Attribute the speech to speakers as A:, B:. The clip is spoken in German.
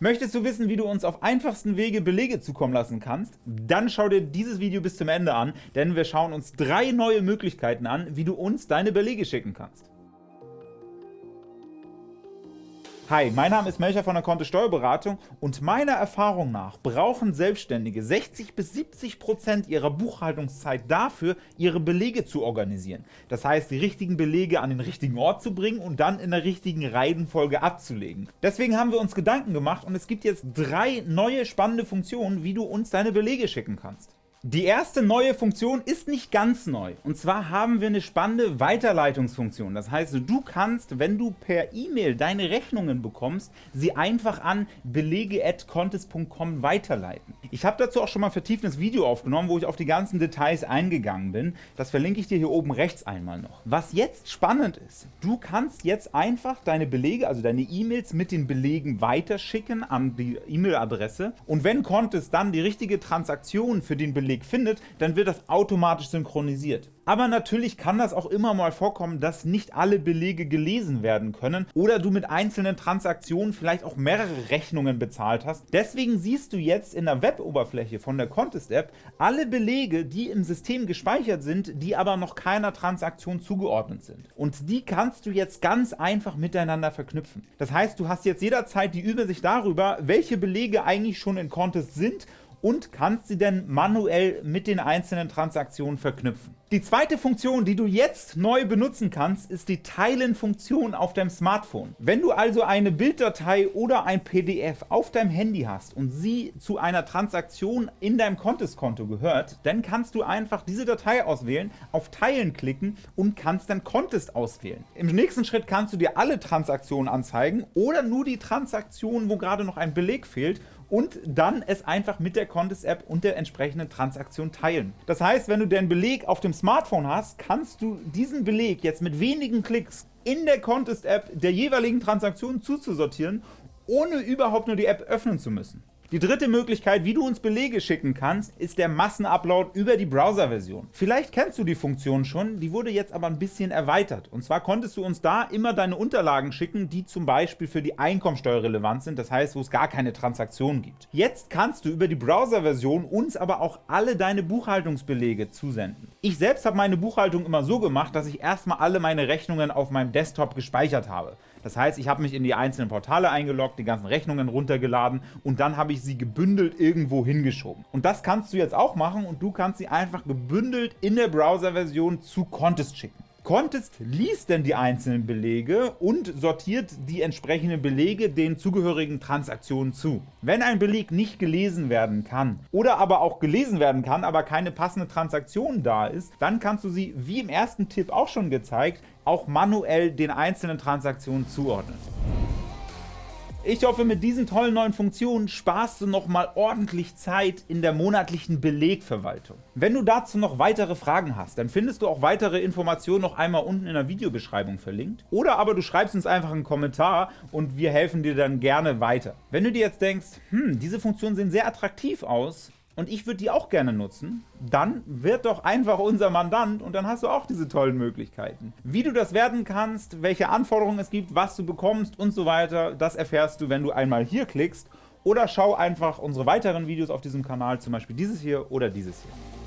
A: Möchtest du wissen, wie du uns auf einfachsten Wege Belege zukommen lassen kannst? Dann schau dir dieses Video bis zum Ende an, denn wir schauen uns drei neue Möglichkeiten an, wie du uns deine Belege schicken kannst. Hi, mein Name ist Melcher von der Kontist Steuerberatung und meiner Erfahrung nach brauchen Selbstständige 60 bis 70 Prozent ihrer Buchhaltungszeit dafür, ihre Belege zu organisieren. Das heißt, die richtigen Belege an den richtigen Ort zu bringen und dann in der richtigen Reihenfolge abzulegen. Deswegen haben wir uns Gedanken gemacht und es gibt jetzt drei neue spannende Funktionen, wie du uns deine Belege schicken kannst. Die erste neue Funktion ist nicht ganz neu, und zwar haben wir eine spannende Weiterleitungsfunktion. Das heißt, du kannst, wenn du per E-Mail deine Rechnungen bekommst, sie einfach an belege.contest.com weiterleiten. Ich habe dazu auch schon mal ein vertieftes Video aufgenommen, wo ich auf die ganzen Details eingegangen bin. Das verlinke ich dir hier oben rechts einmal noch. Was jetzt spannend ist, du kannst jetzt einfach deine Belege, also deine E-Mails mit den Belegen weiterschicken an die E-Mail-Adresse und wenn Contest dann die richtige Transaktion für den Beleg Beleg findet, dann wird das automatisch synchronisiert. Aber natürlich kann das auch immer mal vorkommen, dass nicht alle Belege gelesen werden können oder du mit einzelnen Transaktionen vielleicht auch mehrere Rechnungen bezahlt hast. Deswegen siehst du jetzt in der Weboberfläche von der Contest App alle Belege, die im System gespeichert sind, die aber noch keiner Transaktion zugeordnet sind. Und die kannst du jetzt ganz einfach miteinander verknüpfen. Das heißt, du hast jetzt jederzeit die Übersicht darüber, welche Belege eigentlich schon in Contest sind und kannst sie denn manuell mit den einzelnen Transaktionen verknüpfen. Die zweite Funktion, die du jetzt neu benutzen kannst, ist die Teilen-Funktion auf deinem Smartphone. Wenn du also eine Bilddatei oder ein PDF auf deinem Handy hast und sie zu einer Transaktion in deinem Contest-Konto gehört, dann kannst du einfach diese Datei auswählen, auf Teilen klicken und kannst dann Contest auswählen. Im nächsten Schritt kannst du dir alle Transaktionen anzeigen oder nur die Transaktionen, wo gerade noch ein Beleg fehlt und dann es einfach mit der Contest App und der entsprechenden Transaktion teilen. Das heißt, wenn du den Beleg auf dem Smartphone hast, kannst du diesen Beleg jetzt mit wenigen Klicks in der Contest App der jeweiligen Transaktion zuzusortieren, ohne überhaupt nur die App öffnen zu müssen. Die dritte Möglichkeit, wie du uns Belege schicken kannst, ist der Massenupload über die Browser-Version. Vielleicht kennst du die Funktion schon, die wurde jetzt aber ein bisschen erweitert. Und zwar konntest du uns da immer deine Unterlagen schicken, die zum Beispiel für die Einkommensteuer relevant sind, das heißt, wo es gar keine Transaktionen gibt. Jetzt kannst du über die Browser-Version uns aber auch alle deine Buchhaltungsbelege zusenden. Ich selbst habe meine Buchhaltung immer so gemacht, dass ich erstmal alle meine Rechnungen auf meinem Desktop gespeichert habe. Das heißt, ich habe mich in die einzelnen Portale eingeloggt, die ganzen Rechnungen runtergeladen und dann habe ich sie gebündelt irgendwo hingeschoben. Und das kannst du jetzt auch machen und du kannst sie einfach gebündelt in der Browser-Version zu Contest schicken. Contest liest denn die einzelnen Belege und sortiert die entsprechenden Belege den zugehörigen Transaktionen zu. Wenn ein Beleg nicht gelesen werden kann oder aber auch gelesen werden kann, aber keine passende Transaktion da ist, dann kannst du sie, wie im ersten Tipp auch schon gezeigt, auch manuell den einzelnen Transaktionen zuordnen. Ich hoffe, mit diesen tollen neuen Funktionen sparst du noch mal ordentlich Zeit in der monatlichen Belegverwaltung. Wenn du dazu noch weitere Fragen hast, dann findest du auch weitere Informationen noch einmal unten in der Videobeschreibung verlinkt. Oder aber du schreibst uns einfach einen Kommentar und wir helfen dir dann gerne weiter. Wenn du dir jetzt denkst, hm, diese Funktionen sehen sehr attraktiv aus, und ich würde die auch gerne nutzen, dann wird doch einfach unser Mandant und dann hast du auch diese tollen Möglichkeiten. Wie du das werden kannst, welche Anforderungen es gibt, was du bekommst und so weiter, das erfährst du, wenn du einmal hier klickst oder schau einfach unsere weiteren Videos auf diesem Kanal, zum Beispiel dieses hier oder dieses hier.